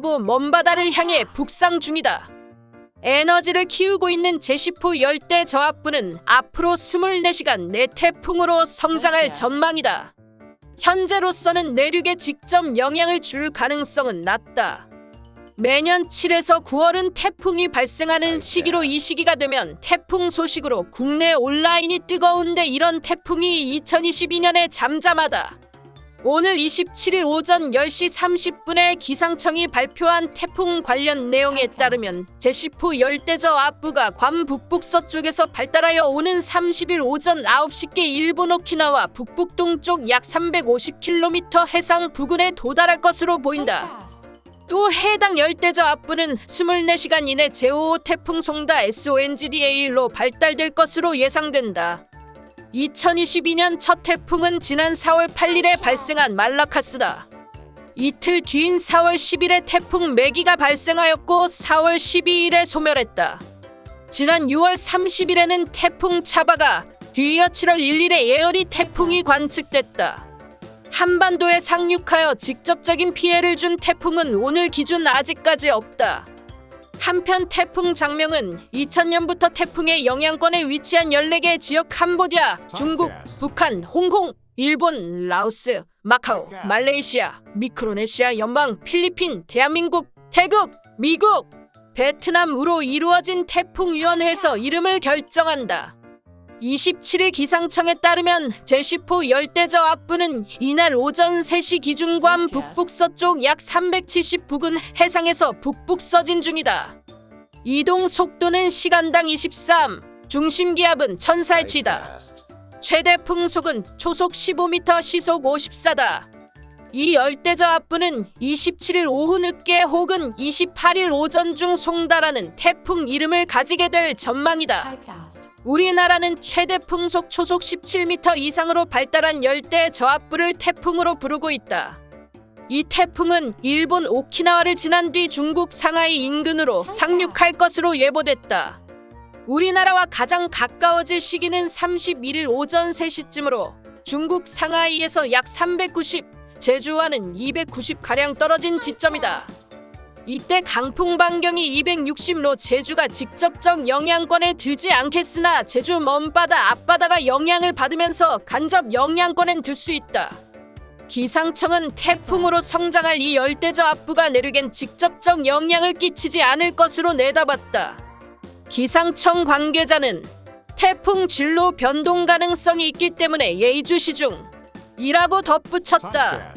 남부 먼 바다를 향해 북상 중이다. 에너지를 키우고 있는 제시포 열대 저압부는 앞으로 24시간 내 태풍으로 성장할 전망이다. 현재로서는 내륙에 직접 영향을 줄 가능성은 낮다. 매년 7에서 9월은 태풍이 발생하는 시기로 이 시기가 되면 태풍 소식으로 국내 온라인이 뜨거운데 이런 태풍이 2022년에 잠잠하다. 오늘 27일 오전 10시 30분에 기상청이 발표한 태풍 관련 내용에 따르면 제시포 열대저 앞부가 괌 북북 서쪽에서 발달하여 오는 30일 오전 9시께 일본 오키나와 북북 동쪽 약 350km 해상 부근에 도달할 것으로 보인다. 또 해당 열대저 앞부는 24시간 이내 제5호 태풍 송다 SONGDA1로 발달될 것으로 예상된다. 2022년 첫 태풍은 지난 4월 8일에 발생한 말라카스다. 이틀 뒤인 4월 10일에 태풍 매기가 발생하였고 4월 12일에 소멸했다. 지난 6월 30일에는 태풍 차바가 뒤이어 7월 1일에 예열이 태풍이 관측됐다. 한반도에 상륙하여 직접적인 피해를 준 태풍은 오늘 기준 아직까지 없다. 한편 태풍 장명은 2000년부터 태풍의 영향권에 위치한 14개 지역 캄보디아, 중국, 북한, 홍콩, 일본, 라오스, 마카오, 말레이시아, 미크로네시아 연방, 필리핀, 대한민국, 태국, 미국, 베트남으로 이루어진 태풍위원회에서 이름을 결정한다. 27일 기상청에 따르면 제시포 열대저 앞부는 이날 오전 3시 기준 괌 북북서쪽 약 370 부근 해상에서 북북 서진 중이다. 이동 속도는 시간당 23, 중심 기압은 천사치다. 최대 풍속은 초속 15m, 시속 54다. 이 열대저 앞부는 27일 오후 늦게 혹은 28일 오전 중 송달하는 태풍 이름을 가지게 될 전망이다. 우리나라는 최대 풍속 초속 17m 이상으로 발달한 열대 저압부를 태풍으로 부르고 있다. 이 태풍은 일본 오키나와를 지난 뒤 중국 상하이 인근으로 상륙할 것으로 예보됐다. 우리나라와 가장 가까워질 시기는 31일 오전 3시쯤으로 중국 상하이에서 약 390, 제주와는 290가량 떨어진 지점이다. 이때 강풍 반경이 260로 제주가 직접적 영향권에 들지 않겠으나 제주 먼바다 앞바다가 영향을 받으면서 간접 영향권엔 들 수 있다. 기상청은 태풍으로 성장할 이 열대저 앞부가 내륙엔 직접적 영향을 끼치지 않을 것으로 내다봤다. 기상청 관계자는 태풍 진로 변동 가능성이 있기 때문에 예의주시 중 이라고 덧붙였다.